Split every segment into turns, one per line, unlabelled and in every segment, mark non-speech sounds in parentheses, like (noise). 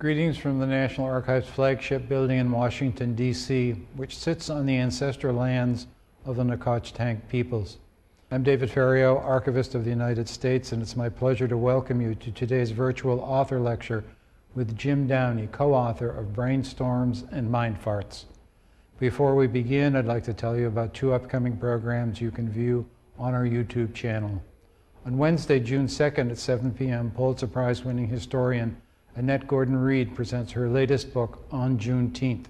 Greetings from the National Archives flagship building in Washington, D.C., which sits on the ancestral lands of the Nacotchtank peoples. I'm David Ferriero, Archivist of the United States, and it's my pleasure to welcome you to today's virtual author lecture with Jim Downey, co-author of Brainstorms and Mind Farts. Before we begin, I'd like to tell you about two upcoming programs you can view on our YouTube channel. On Wednesday, June 2nd at 7 p.m., Pulitzer Prize winning historian Annette Gordon Reed presents her latest book, On Juneteenth.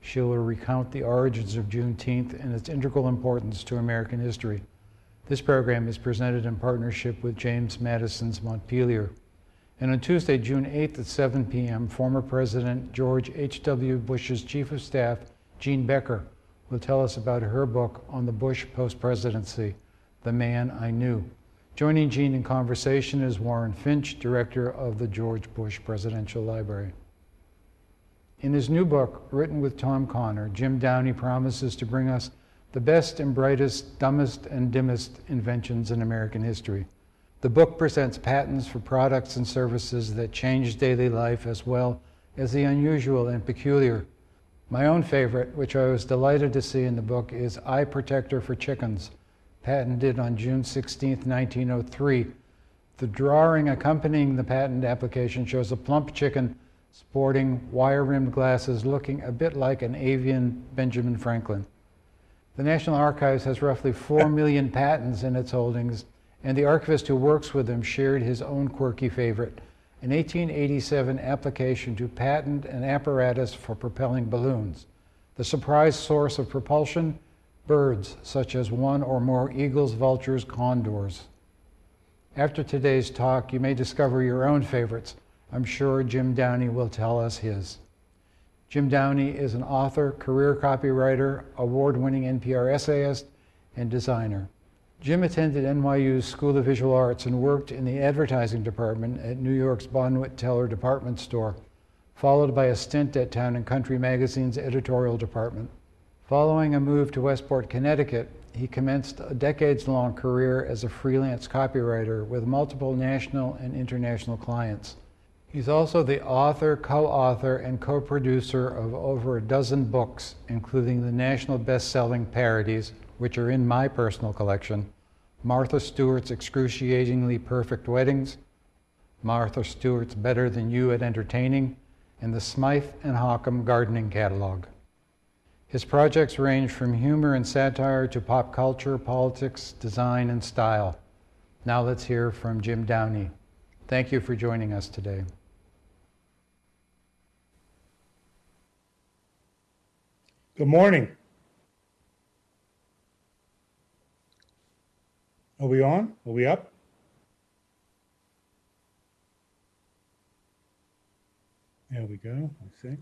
She will recount the origins of Juneteenth and its integral importance to American history. This program is presented in partnership with James Madison's Montpelier. And on Tuesday, June 8th at 7 p.m., former President George H.W. Bush's Chief of Staff, Jean Becker, will tell us about her book on the Bush post-presidency, The Man I Knew. Joining Jean in conversation is Warren Finch, director of the George Bush Presidential Library. In his new book, written with Tom Connor, Jim Downey promises to bring us the best and brightest, dumbest and dimmest inventions in American history. The book presents patents for products and services that change daily life as well as the unusual and peculiar. My own favorite, which I was delighted to see in the book, is Eye Protector for Chickens, patented on June 16, 1903. The drawing accompanying the patent application shows a plump chicken sporting wire-rimmed glasses looking a bit like an avian Benjamin Franklin. The National Archives has roughly 4 (laughs) million patents in its holdings, and the archivist who works with them shared his own quirky favorite, an 1887 application to patent an apparatus for propelling balloons. The surprise source of propulsion birds such as one or more eagles, vultures, condors. After today's talk, you may discover your own favorites. I'm sure Jim Downey will tell us his. Jim Downey is an author, career copywriter, award-winning NPR essayist, and designer. Jim attended NYU's School of Visual Arts and worked in the advertising department at New York's Bonwit Teller department store, followed by a stint at Town & Country magazine's editorial department. Following a move to Westport, Connecticut, he commenced a decades-long career as a freelance copywriter with multiple national and international clients. He's also the author, co-author, and co-producer of over a dozen books, including the national best-selling parodies, which are in my personal collection, Martha Stewart's Excruciatingly Perfect Weddings, Martha Stewart's Better Than You at Entertaining, and the Smythe and Hockham Gardening Catalog. His projects range from humor and satire to pop culture, politics, design, and style. Now let's hear from Jim Downey. Thank you for joining us today.
Good morning. Are we on? Are we up? There we go, I think.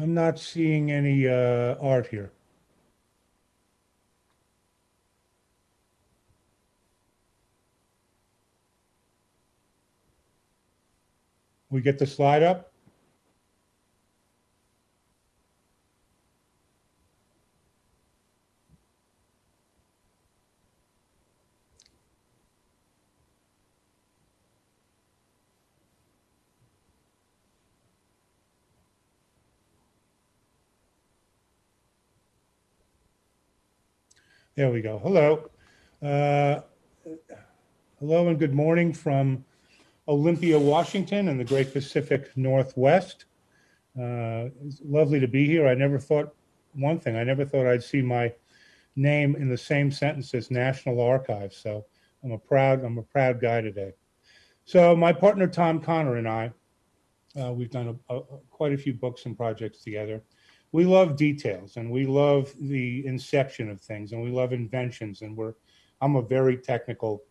I'm not seeing any uh, art here. We get the slide up? There we go. Hello. Uh, hello and good morning from Olympia, Washington and the great Pacific Northwest. Uh, it's lovely to be here. I never thought one thing, I never thought I'd see my name in the same sentence as National Archives. So I'm a proud, I'm a proud guy today. So my partner, Tom Connor and I, uh, we've done a, a, quite a few books and projects together we love details and we love the inception of things and we love inventions and we're i'm a very technical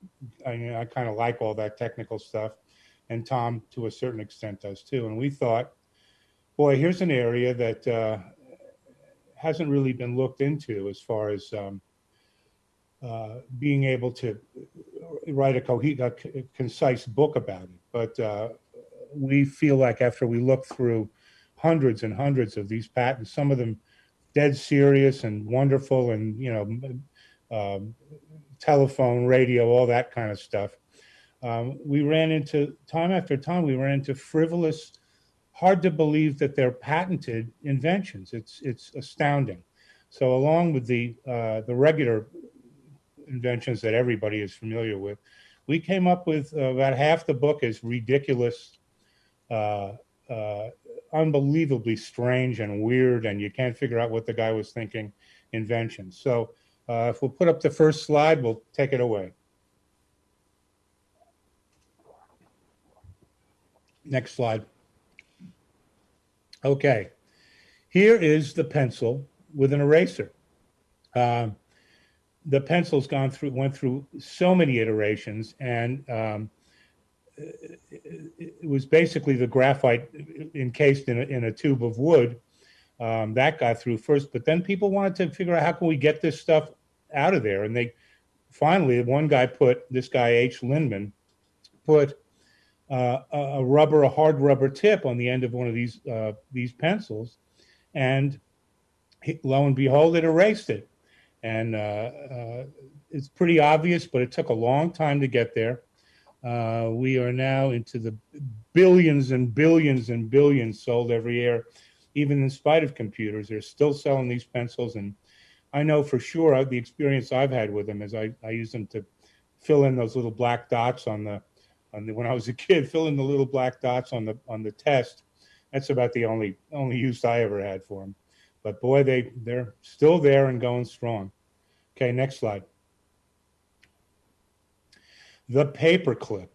i, mean, I kind of like all that technical stuff and tom to a certain extent does too. And we thought boy here's an area that uh, hasn't really been looked into as far as um, uh, being able to write a, co a concise book about it. But uh, we feel like after we look through hundreds and hundreds of these patents, some of them dead serious and wonderful and, you know, um, telephone, radio, all that kind of stuff. Um, we ran into, time after time, we ran into frivolous, hard to believe that they're patented inventions. It's, it's astounding. So along with the, uh, the regular inventions that everybody is familiar with, we came up with about half the book is ridiculous, uh, uh, unbelievably strange and weird, and you can't figure out what the guy was thinking inventions. So uh, if we'll put up the first slide, we'll take it away. Next slide. Okay, here is the pencil with an eraser. Um, the pencil's gone through, went through so many iterations, and um, it, was basically the graphite encased in a, in a tube of wood um, that got through first. But then people wanted to figure out how can we get this stuff out of there, and they finally one guy put this guy H. Lindman put uh, a rubber, a hard rubber tip on the end of one of these uh, these pencils, and lo and behold, it erased it. And uh, uh, it's pretty obvious, but it took a long time to get there. Uh, we are now into the billions and billions and billions sold every year, even in spite of computers. They're still selling these pencils, and I know for sure uh, the experience I've had with them is I, I use them to fill in those little black dots on the on the when I was a kid, fill in the little black dots on the on the test. That's about the only only use I ever had for them. But boy, they they're still there and going strong. Okay, next slide. The paperclip.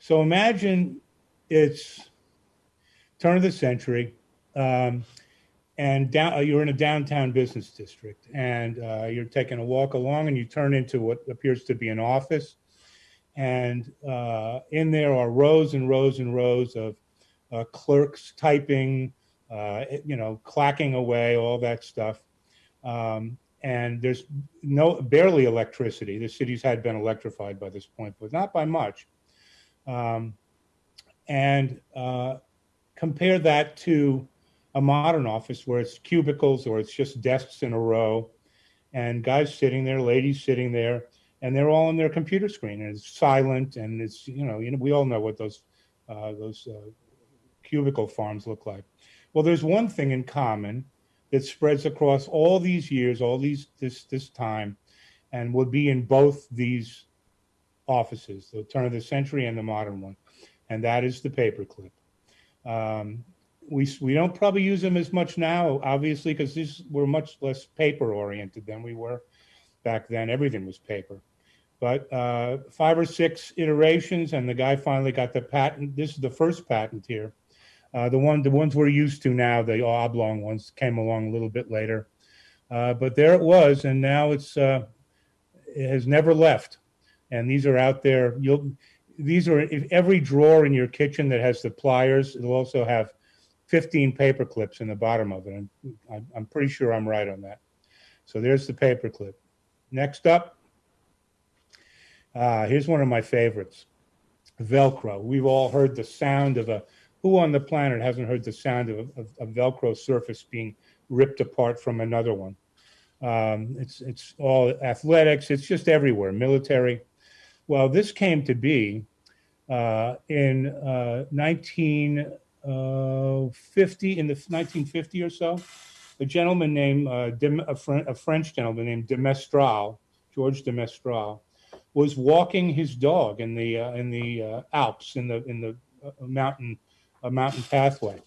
So imagine it's turn of the century, um, and down, uh, you're in a downtown business district, and uh, you're taking a walk along, and you turn into what appears to be an office, and uh, in there are rows and rows and rows of uh, clerks typing, uh, you know, clacking away, all that stuff. Um, and there's no barely electricity. The cities had been electrified by this point, but not by much. Um, and uh, compare that to a modern office where it's cubicles or it's just desks in a row, and guys sitting there, ladies sitting there, and they're all on their computer screen, and it's silent, and it's you know, you know, we all know what those uh, those uh, cubicle farms look like. Well, there's one thing in common that spreads across all these years, all these this this time, and would be in both these offices, the turn of the century and the modern one, and that is the paperclip. Um, we we don't probably use them as much now, obviously, because these were much less paper oriented than we were back then. Everything was paper. But uh, five or six iterations, and the guy finally got the patent. This is the first patent here. Uh, the one, the ones we're used to now, the oblong ones, came along a little bit later. Uh, but there it was, and now it's uh, it has never left. And these are out there. You'll these are if every drawer in your kitchen that has the pliers. It'll also have 15 paper clips in the bottom of it. And I'm, I'm pretty sure I'm right on that. So there's the paper clip. Next up, uh, here's one of my favorites, Velcro. We've all heard the sound of a who on the planet hasn't heard the sound of a, Velcro surface being ripped apart from another one? Um, it's it's all athletics. It's just everywhere. Military. Well, this came to be uh, in uh, 1950, in the 1950 or so. A gentleman named uh, a, Fr- a French gentleman named de Mestral, George de Mestral, was walking his dog in the uh, in the uh, Alps in the in the uh, mountain a mountain pathway.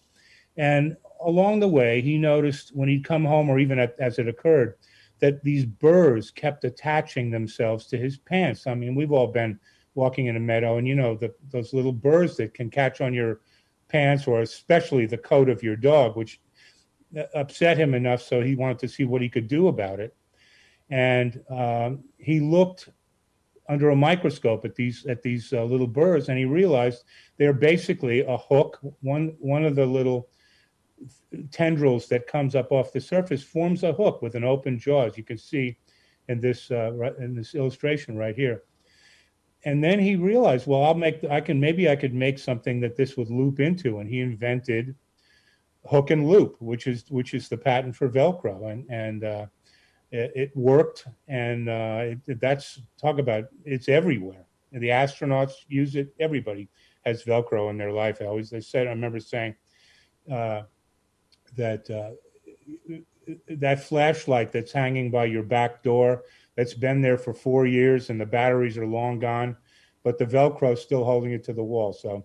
And along the way, he noticed when he'd come home, or even at, as it occurred, that these burrs kept attaching themselves to his pants. I mean, we've all been walking in a meadow, and you know the, those little burrs that can catch on your pants, or especially the coat of your dog, which upset him enough so he wanted to see what he could do about it. And um, he looked under a microscope at these at these uh, little burrs, and he realized they're basically a hook. One one of the little tendrils that comes up off the surface forms a hook with an open jaw, as you can see in this uh, in this illustration right here. And then he realized, well, I'll make I can maybe I could make something that this would loop into, and he invented hook and loop, which is which is the patent for Velcro, and and uh, it, it, worked, and uh, it, that's talk about it's everywhere. The astronauts use it. Everybody has Velcro in their life. I always they said I remember saying uh, that uh, that flashlight that's hanging by your back door that's been there for four years and the batteries are long gone, but the Velcro is still holding it to the wall. So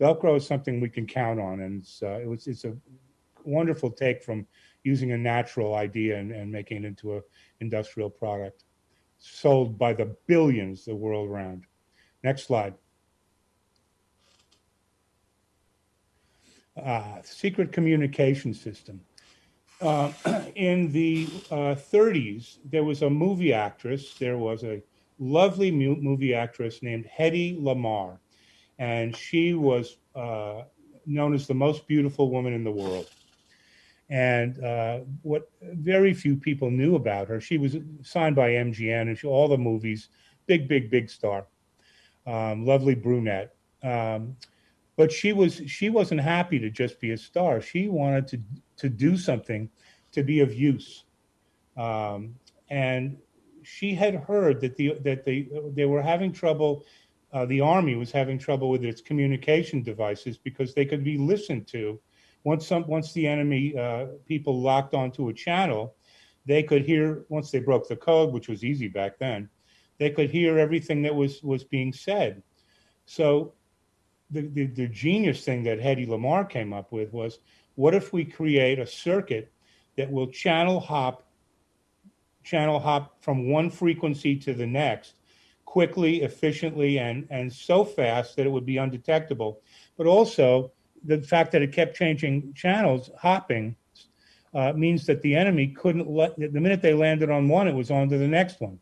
Velcro is something we can count on, and uh, it was, it's a wonderful take from using a natural idea and, and making it into an industrial product sold by the billions the world around. Next slide. Uh, secret communication system. Uh, (clears throat) in the uh, 30s, there was a movie actress, there was a lovely movie actress named Hedy Lamarr, and she was uh, known as the most beautiful woman in the world. And uh, what very few people knew about her, she was signed by MGM and she, all the movies, big, big, big star, um, lovely brunette. Um, but she was she wasn't happy to just be a star. She wanted to to do something to be of use. Um, and she had heard that the that they they were having trouble. Uh, the army was having trouble with its communication devices because they could be listened to. Once some once the enemy uh, people locked onto a channel, they could hear. Once they broke the code, which was easy back then, they could hear everything that was was being said. So the, the, the genius thing that Hedy Lamarr came up with was, what if we create a circuit that will channel hop, channel hop from one frequency to the next quickly, efficiently, and, and so fast that it would be undetectable. But also the fact that it kept changing channels, hopping, uh, means that the enemy couldn't let, the minute they landed on one, it was on to the next one.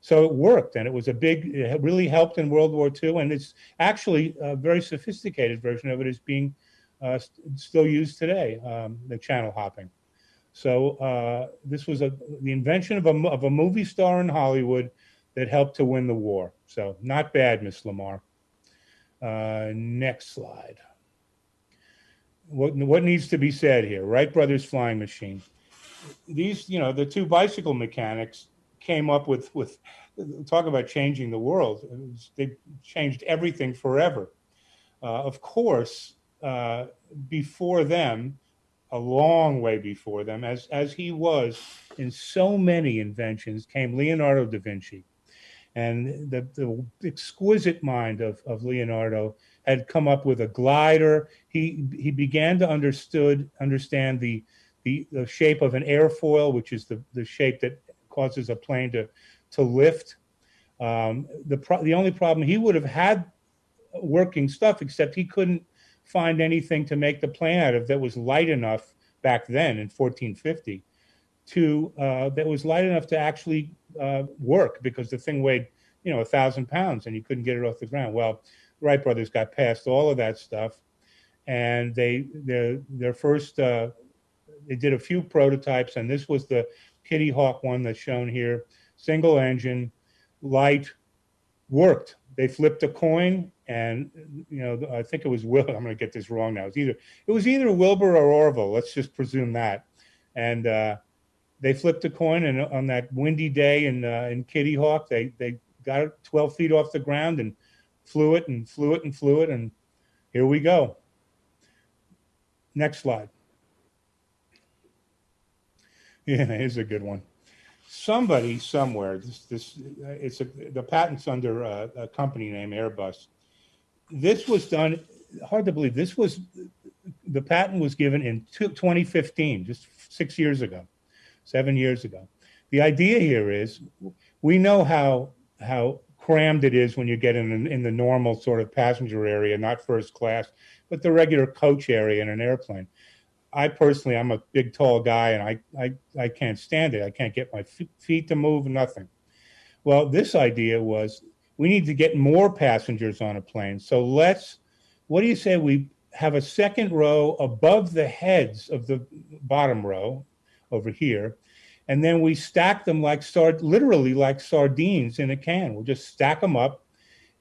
So it worked, and it was a big, it really helped in World War II, and it's actually a very sophisticated version of it is being uh, st still used today, um, the channel hopping. So uh, this was a, the invention of a, of a movie star in Hollywood that helped to win the war. So not bad, Miss Lamarr. Uh, next slide. What, what needs to be said here? Wright Brothers flying machine. These, you know, the two bicycle mechanics came up with with talk about changing the world. They changed everything forever. Uh, of course, uh, before them, a long way before them, as as he was in so many inventions, came Leonardo da Vinci, and the the exquisite mind of of Leonardo had come up with a glider. He he began to understood understand the the, the shape of an airfoil, which is the, the shape that causes a plane to, to lift. Um, the, the only problem, he would have had working stuff, except he couldn't find anything to make the plane out of that was light enough back then in 1450 to, uh, that was light enough to actually uh, work because the thing weighed, you know, a thousand pounds and you couldn't get it off the ground. Well, Wright brothers got past all of that stuff and they, their, their first, uh, they did a few prototypes and this was the Kitty Hawk one that's shown here, single engine, light, worked. They flipped a coin and, you know, I think it was Will, I'm going to get this wrong now. It's either, it was either Wilbur or Orville. Let's just presume that. And uh, they flipped a coin and on that windy day in, uh, in Kitty Hawk, they, they got it 12 feet off the ground and flew it and flew it and flew it. And here we go. Next slide. (laughs) Yeah, here's a good one. Somebody somewhere, this, this, it's a, the patent's under a, a company name Airbus. This was done, hard to believe, this was, the patent was given in 2015, just six years ago, seven years ago. The idea here is, we know how, how crammed it is when you get in, in the normal sort of passenger area, not first class, but the regular coach area in an airplane. I personally, I'm a big, tall guy, and I, I, I can't stand it. I can't get my feet to move, nothing. Well, this idea was we need to get more passengers on a plane. So let's, what do you say we have a second row above the heads of the bottom row over here, and then we stack them like sard, literally like sardines in a can. We'll just stack them up,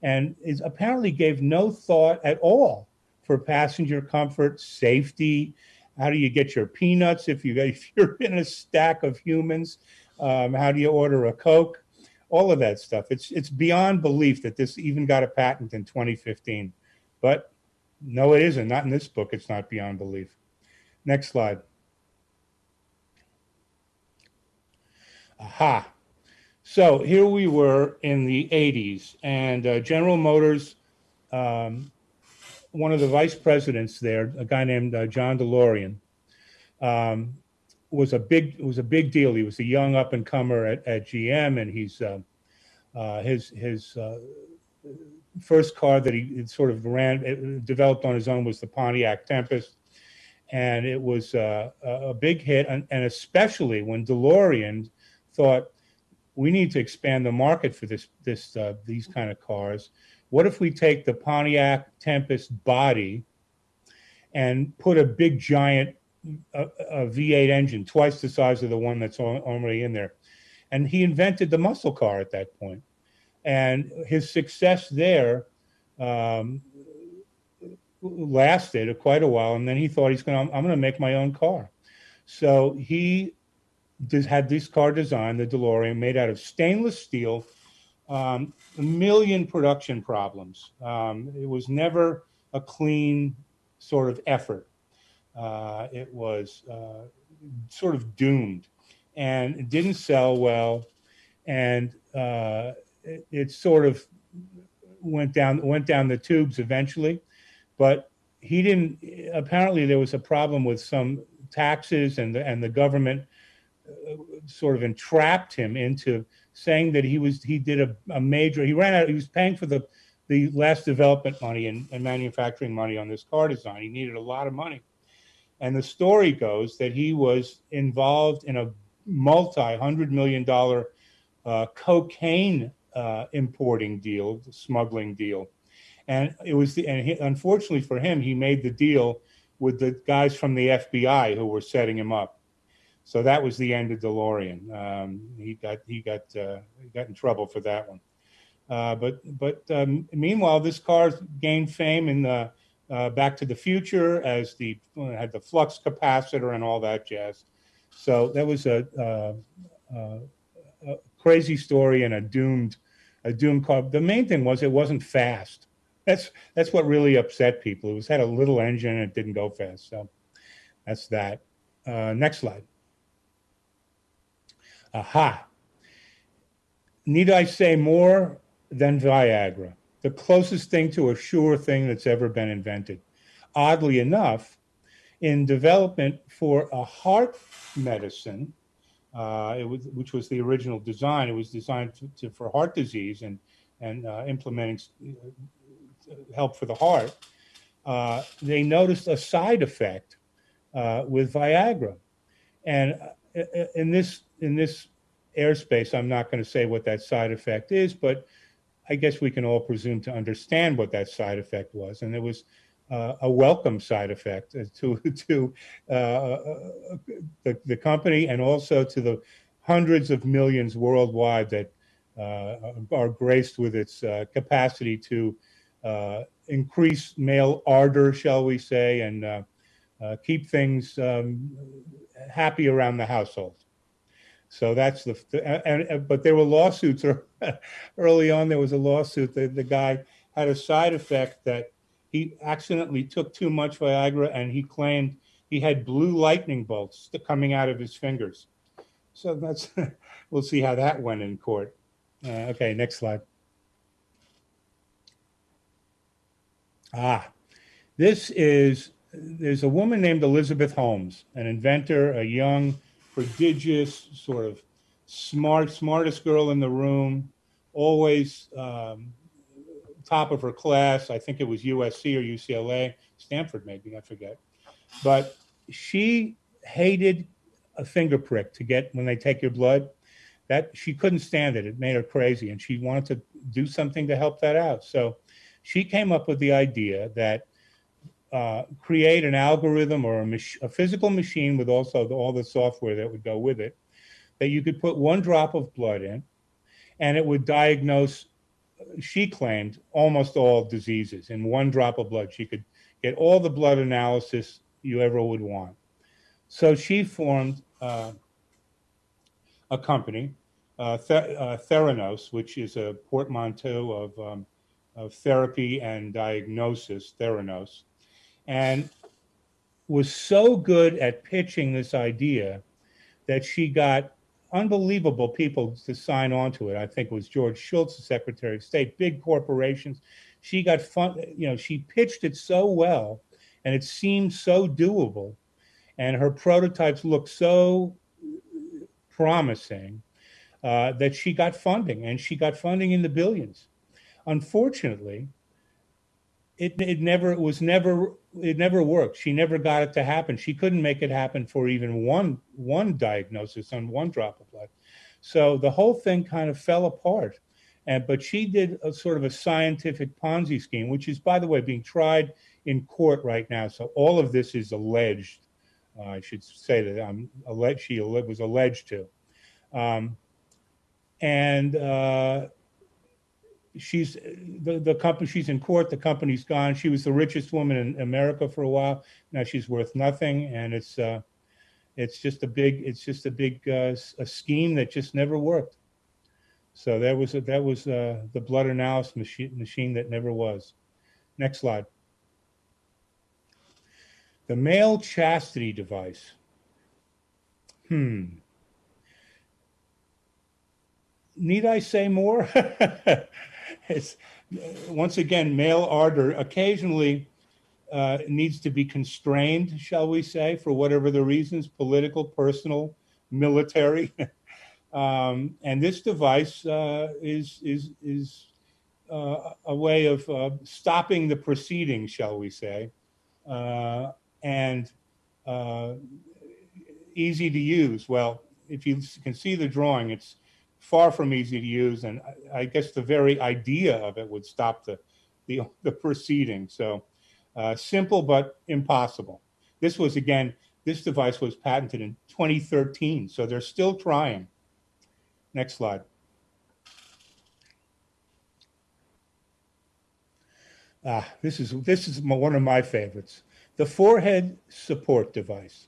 and it apparently gave no thought at all for passenger comfort, safety, how do you get your peanuts if you (laughs) if you're in a stack of humans? Um, how do you order a Coke? All of that stuff. It's it's beyond belief that this even got a patent in 2015. But no, it isn't. Not in this book. It's not beyond belief. Next slide. Aha. So here we were in the 80s, and uh, General Motors, um, one of the vice presidents there, a guy named uh, John DeLorean, um, was a big was a big deal. He was a young up and comer at, at GM, and he's uh, uh, his his uh, first car that he sort of ran developed on his own was the Pontiac Tempest, and it was uh, a big hit. And, and especially when DeLorean thought we need to expand the market for this this uh, these kind of cars. What if we take the Pontiac Tempest body and put a big giant a, a V8 engine, twice the size of the one that's already in there. And he invented the muscle car at that point. And his success there um, lasted quite a while. And then he thought he's going to, I'm going to make my own car. So he had this car design, the DeLorean, made out of stainless steel, um, a million production problems. Um, it was never a clean sort of effort. Uh, it was uh, sort of doomed and it didn't sell well. And uh, it, it, sort of went down, went down the tubes eventually. But he didn't, apparently there was a problem with some taxes and the, and the government sort of entrapped him into saying that he was, he did a, a major, he ran out, he was paying for the, the last development money and, and manufacturing money on this car design. He needed a lot of money. And the story goes that he was involved in a multi hundred million dollar uh, cocaine uh, importing deal, smuggling deal. And it was the, and he, unfortunately for him, he made the deal with the guys from the FBI who were setting him up. So that was the end of DeLorean. Um, he got he got uh, got in trouble for that one. Uh, but but um, meanwhile, this car gained fame in the uh, Back to the Future as the had the flux capacitor and all that jazz. So that was a, uh, uh, a crazy story and a doomed a doomed car. The main thing was it wasn't fast. That's that's what really upset people. It was had a little engine and it didn't go fast. So that's that. Uh, next slide. Aha. Need I say more than Viagra? the closest thing to a sure thing that's ever been invented. Oddly enough, in development for a heart medicine, uh, was, which was the original design, it was designed to, to, for heart disease and, and uh, implementing uh, help for the heart. Uh, they noticed a side effect uh, with Viagra. And uh, in this, in this airspace, I'm not going to say what that side effect is, but I guess we can all presume to understand what that side effect was, and it was uh, a welcome side effect (laughs) to to uh, uh, the, the company and also to the hundreds of millions worldwide that uh, are graced with its uh, capacity to uh, increase male ardor, shall we say, and keep things um, happy around the household. So that's the, and, and, but there were lawsuits (laughs) early on. There was a lawsuit that the guy had a side effect that he accidentally took too much Viagra and he claimed he had blue lightning bolts coming out of his fingers. So that's, (laughs) we'll see how that went in court. Uh, okay, next slide. Ah, this is, there's a woman named Elizabeth Holmes, an inventor, a young prodigious, sort of smart, smartest girl in the room, always um, top of her class. I think it was USC or UCLA, Stanford maybe, I forget. But she hated a finger prick to get when they take your blood. That she couldn't stand it. It made her crazy, and she wanted to do something to help that out. So she came up with the idea that uh, create an algorithm or a, a, physical machine with also the, all the software that would go with it, that you could put one drop of blood in, and it would diagnose, she claimed, almost all diseases in one drop of blood. She could get all the blood analysis you ever would want. So she formed uh, a company, uh, uh, Theranos, which is a portmanteau of, um, of therapy and diagnosis, Theranos, and was so good at pitching this idea that she got unbelievable people to sign on to it. I think it was George Shultz, the Secretary of State, big corporations. She got fun, you know, she pitched it so well and it seemed so doable. And her prototypes looked so promising uh, that she got funding and she got funding in the billions. Unfortunately, it, it never it was never it never worked. She never got it to happen. She couldn't make it happen for even one one diagnosis on one drop of blood. So the whole thing kind of fell apart. And but she did a sort of a scientific Ponzi scheme, which is, by the way, being tried in court right now. So all of this is alleged. Uh, I should say that I'm alleged. She was alleged to, um, and uh, she's the, the company she's in court the company's gone. She was the richest woman in america for a while. Now she's worth nothing and it's uh it's just a big it's just a big uh, a scheme that just never worked. So that was that was uh, the blood analysis machine machine that never was. Next slide. The male chastity device. Hmm. Need i say more (laughs) it's once again male ardor occasionally uh, needs to be constrained, shall we say, for whatever the reasons, political, personal, military. (laughs) um, and this device uh, is is is uh, a way of uh, stopping the proceedings, shall we say, uh, and uh, easy to use. Well, if you can see the drawing, it's far from easy to use, and I, I guess the very idea of it would stop the the, (laughs) the proceeding. So uh, simple but impossible. This was again, this device was patented in 2013, so they're still trying. Next slide. Ah, this is this is one of my favorites. The forehead support device.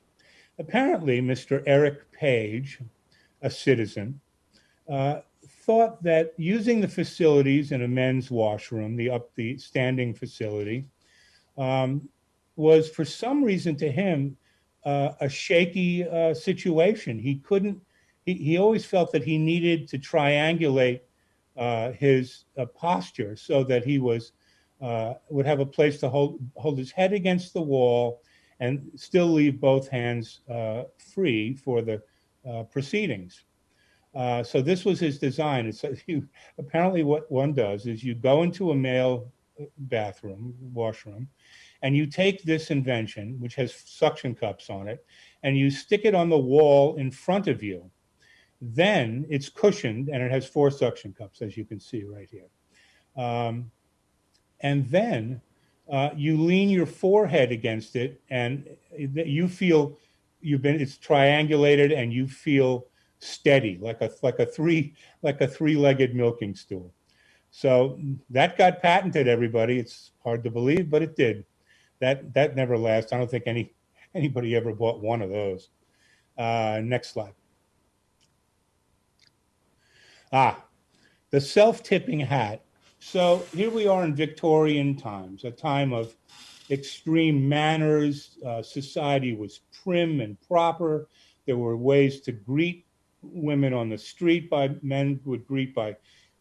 Apparently, Mr. Eric Page, a citizen, uh, thought that using the facilities in a men's washroom, the up the standing facility, um, was for some reason to him uh, a shaky uh, situation. He couldn't. He, he always felt that he needed to triangulate uh, his posture so that he was would have a place to hold hold his head against the wall and still leave both hands free for the proceedings. Uh, so this was his design. It's (laughs) you, apparently what one does is you go into a male bathroom, washroom, and you take this invention, which has suction cups on it, and you stick it on the wall in front of you. Then it's cushioned and it has four suction cups, as you can see right here. Um, and then uh, you lean your forehead against it, and you feel you've been it's triangulated, and you feel steady, like a like a three like a three-legged milking stool. So that got patented. Everybody, it's hard to believe, but it did. That that never lasts. I don't think any anybody ever bought one of those. Uh, next slide. Ah, the self-tipping hat. So here we are in Victorian times, a time of extreme manners. Uh, society was prim and proper. There were ways to greet women on the street by men would greet by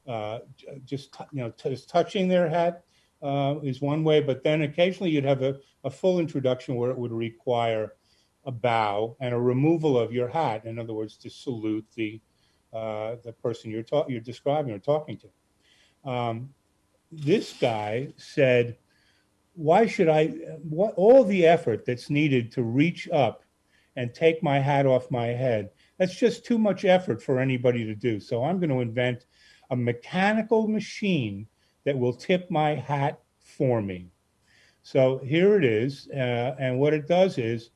uh, just you know just touching their hat uh, is one way, but then occasionally you'd have a, a full introduction where it would require a bow and a removal of your hat. In other words, to salute the uh, the person you're talking you're describing or talking to. Um, this guy said, "Why should I? What all the effort that's needed to reach up and take my hat off my head that's just too much effort for anybody to do. So I'm going to invent a mechanical machine that will tip my hat for me. So here it is. Uh, and what it does is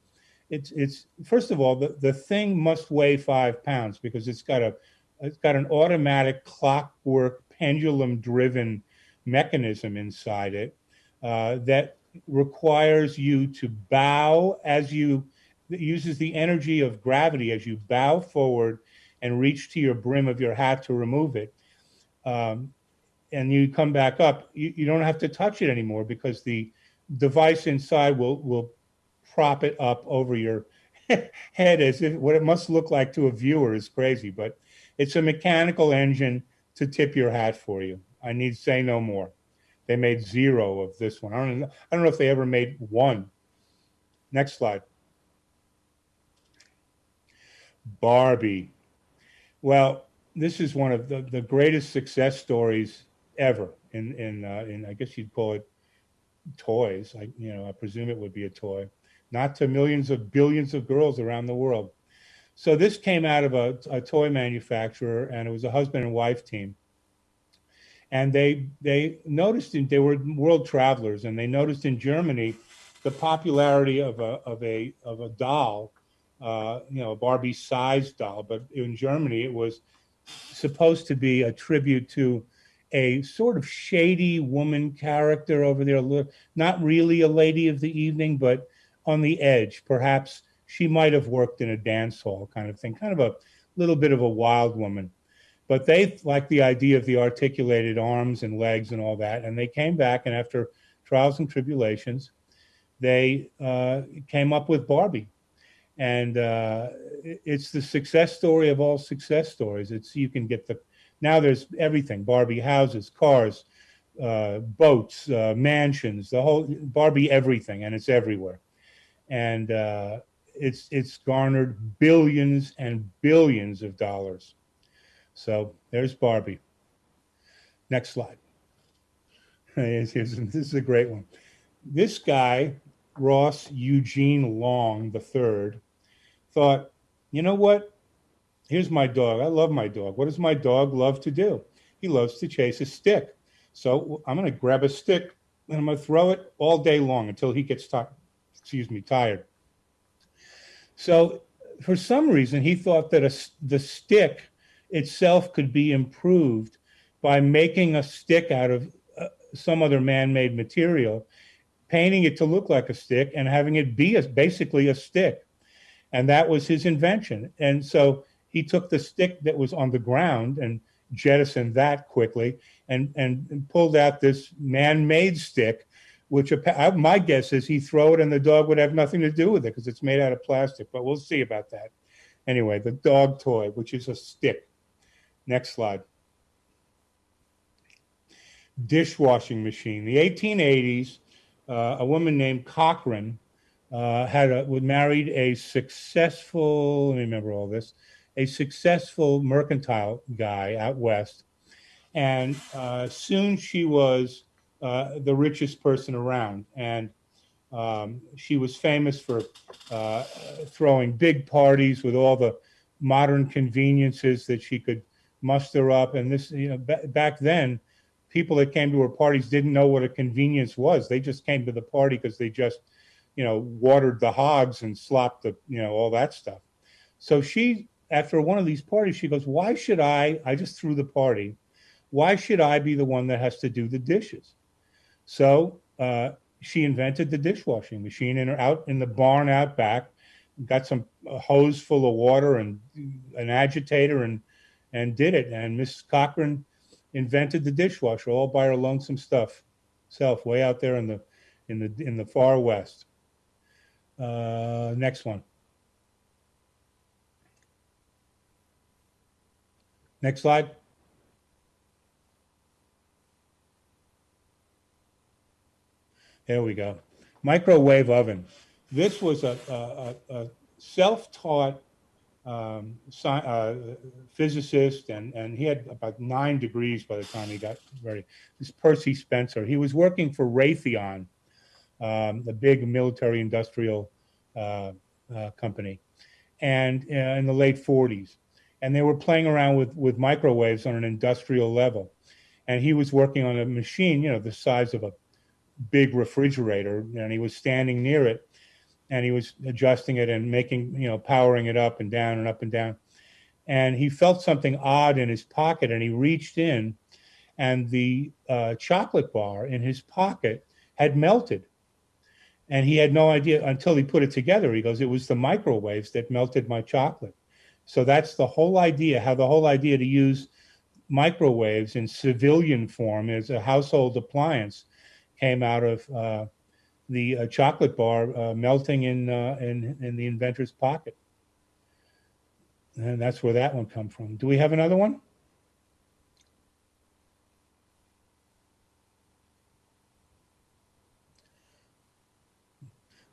it's, it's first of all, the, the thing must weigh five pounds because it's got a, it's got an automatic clockwork pendulum driven mechanism inside it uh, that requires you to bow as you that uses the energy of gravity as you bow forward and reach to your brim of your hat to remove it. Um, and you come back up, you, you don't have to touch it anymore because the device inside will will prop it up over your (laughs) head as if what it must look like to a viewer is crazy, but it's a mechanical engine to tip your hat for you. I need say no more. They made zero of this one. I don't know, I don't know if they ever made one. Next slide. Barbie. Well, this is one of the, the greatest success stories ever in in uh, in I guess you'd call it toys. I you know I presume it would be a toy, not to millions of billions of girls around the world. So this came out of a, a toy manufacturer, and it was a husband and wife team. And they they noticed in, they were world travelers, and they noticed in Germany the popularity of a of a of a doll, uh, you know, a Barbie sized doll. But in Germany, it was supposed to be a tribute to a sort of shady woman character over there, not really a lady of the evening, but on the edge. Perhaps she might have worked in a dance hall kind of thing, kind of a little bit of a wild woman. But they liked the idea of the articulated arms and legs and all that. And they came back, and after trials and tribulations, they uh, came up with Barbie. And uh, it's the success story of all success stories. It's you can get the now there's everything Barbie houses, cars, uh, boats, uh, mansions, the whole Barbie everything, and it's everywhere. And uh, it's it's garnered billions and billions of dollars. So there's Barbie. Next slide. (laughs) this is a great one. This guy, Ross Eugene Long III, thought, you know what? Here's my dog. I love my dog. What does my dog love to do? He loves to chase a stick. So I'm going to grab a stick and I'm going to throw it all day long until he gets tired. Excuse me, tired. So for some reason, he thought that a, the stick itself could be improved by making a stick out of uh, some other man-made material, painting it to look like a stick, and having it be a, basically a stick. And that was his invention. And so he took the stick that was on the ground and jettisoned that quickly and, and, and pulled out this man-made stick, which my guess is he throw it and the dog would have nothing to do with it because it's made out of plastic, but we'll see about that. Anyway, the dog toy, which is a stick. Next slide. Dishwashing machine. The 1880s, uh, a woman named Cochrane uh, had a, married a successful, let me remember all this, a successful mercantile guy out west. And uh, soon she was uh, the richest person around. And um, she was famous for uh, throwing big parties with all the modern conveniences that she could muster up. And this, you know, back then, people that came to her parties didn't know what a convenience was. They just came to the party because they just, you know, watered the hogs and slopped the, you know, all that stuff. So she after one of these parties, she goes, Why should I? I just threw the party. Why should I be the one that has to do the dishes? So uh, she invented the dishwashing machine in her, out in the barn out back, got some hose full of water and an agitator and and did it. And Mrs. Cochrane invented the dishwasher all by her lonesome stuff self way out there in the in the in the far west. Uh, next one. Next slide. There we go. Microwave oven. This was a, a, a self-taught um, uh, physicist, and, and he had about nine degrees by the time he got ready. This Percy Spencer. He was working for Raytheon, um, the big military industrial uh, uh, company, and uh, in the late 40s and they were playing around with with microwaves on an industrial level. And he was working on a machine you know the size of a big refrigerator. And he was standing near it. And he was adjusting it and making you know powering it up and down and up and down. And he felt something odd in his pocket. And he reached in. And the uh, chocolate bar in his pocket had melted And he had no idea until he put it together. He goes, it was the microwaves that melted my chocolate. So that's the whole idea, how the whole idea to use microwaves in civilian form as a household appliance came out of uh, the uh, chocolate bar uh, melting in, uh, in, in the inventor's pocket. And that's where that one come from. Do we have another one?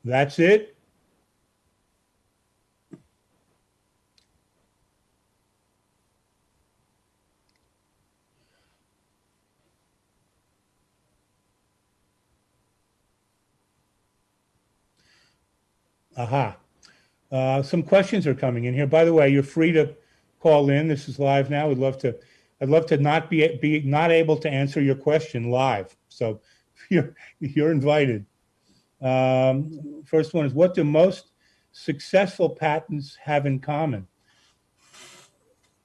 That's it? Aha. Uh, some questions are coming in here. By the way, you're free to call in. This is live now. We'd love to. I'd love to not be be not able to answer your question live. So (laughs) you're you're invited. Um, first one is what do most successful patents have in common?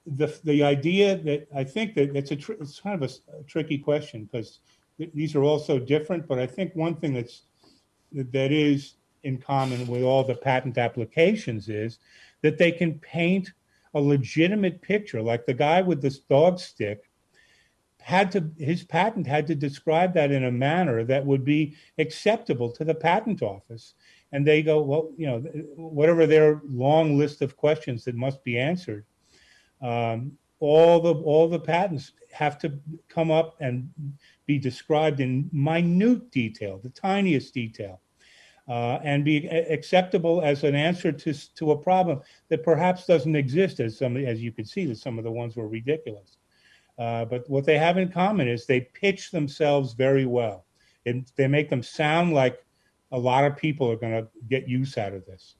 The the idea that I think that it's a it's kind of a tricky question because th- these are all so different. But I think one thing that's that is in common with all the patent applications is that they can paint a legitimate picture like the guy with this dog stick had to his patent had to describe that in a manner that would be acceptable to the patent office. And they go well you know whatever their long list of questions that must be answered um, all the all the patents have to come up and be described in minute detail the tiniest detail uh, and be acceptable as an answer to to a problem that perhaps doesn't exist as some as you can see that some of the ones were ridiculous uh, but what they have in common is they pitch themselves very well and they make them sound like a lot of people are going to get use out of this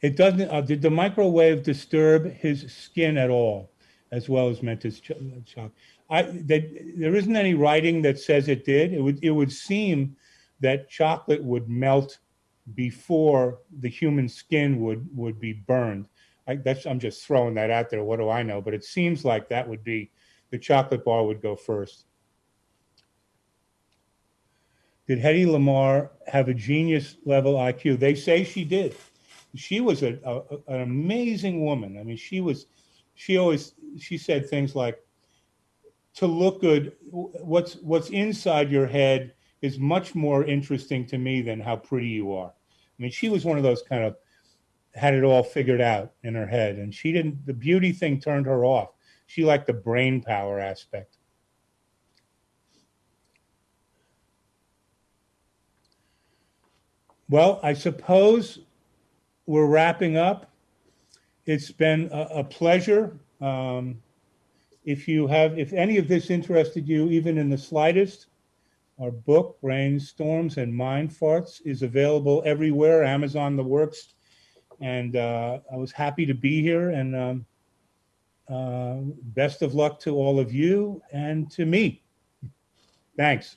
it doesn't uh, did the microwave disturb his skin at all as well as meant his ch- shock I, that, there isn't any writing that says it did. It would, it would seem that chocolate would melt before the human skin would, would be burned. I, that's, I'm just throwing that out there. What do I know? But it seems like that would be the chocolate bar would go first. Did Hedy Lamarr have a genius level IQ? They say she did. She was a, a, an amazing woman. I mean, she was, she always, she said things like, to look good what's what's inside your head is much more interesting to me than how pretty you are i mean she was one of those kind of had it all figured out in her head and she didn't the beauty thing turned her off. She liked the brain power aspect. Well i suppose we're wrapping up. It's been a, a pleasure. Um, if you have, if any of this interested you, even in the slightest, our book, Brainstorms and Mind Farts, is available everywhere, Amazon, the works. And uh, I was happy to be here and um, uh, best of luck to all of you and to me. Thanks.